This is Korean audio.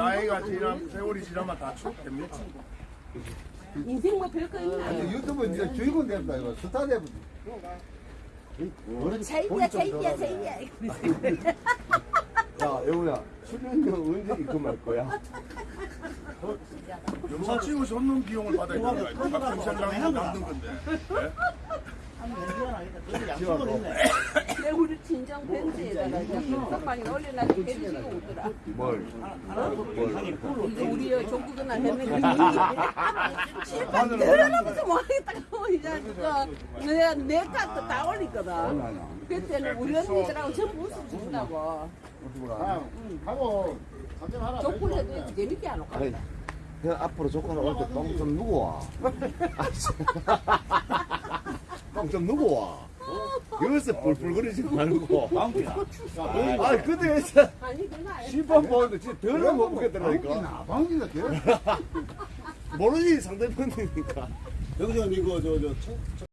나이가 지나면 세월이 지나면 다 추억됩니다. 인생 뭐 별거 있나? 아니 유튜브 이제 주인공 됐다 이거 스타 되면 차이야 차이야 차이야. 야 여우야 출연료 언제 입금할 거야? 영사 찍으서 없는 비용을 받아야 되는 거야. 경찰장이 만든 건데. 내 우리 친정 벤츠에다가 선방에 올려놔서 해주시고 오더라. 뭘? 이거 우리 종국은 안 했는데 실컷 들어가면서 뭐 하겠다고 이제 진짜 내가 내 카드 다 올리거든. 그때는 우리 언니들하고 전부. 하고 작전하라 족불해도 재밌게 안그 앞으로 조건을 올때 똥좀 누구 와? 똥좀 누구 와? 여기서 뿔뿔거리지 말고. 아 근데 아니야. 심판 보는데 진짜 더는 못 보겠더라니까. 방귀나 방귀가 개 모르지 상대편이니까. 여기서 이거 저 저